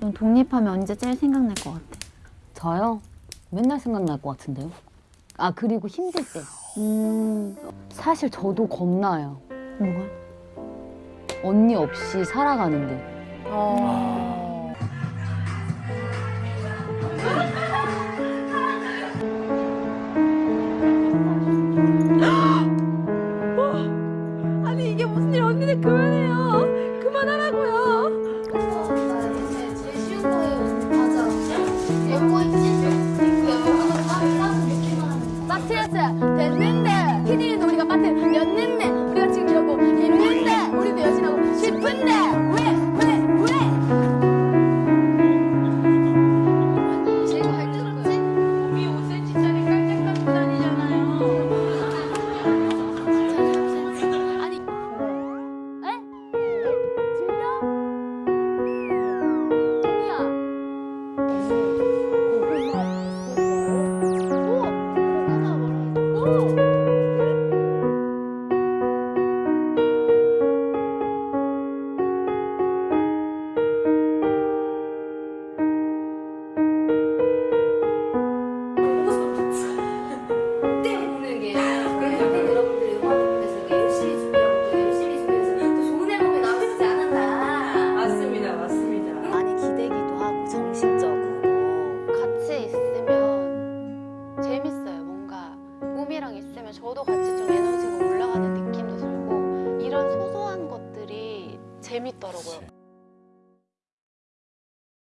넌 독립하면 언제 제일 생각날 것 같아? 저요? 맨날 생각날 것 같은데요. 아 그리고 힘들 때. 음. 사실 저도 겁나요. 뭐가? 언니 없이 살아가는데. 아. 아니 이게 무슨 일 언니네 교연이에요. 蝎子对 Ooh. 하면 저도 같이 좀 에너지가 올라가는 느낌도 들고 이런 소소한 것들이 재밌더라고요.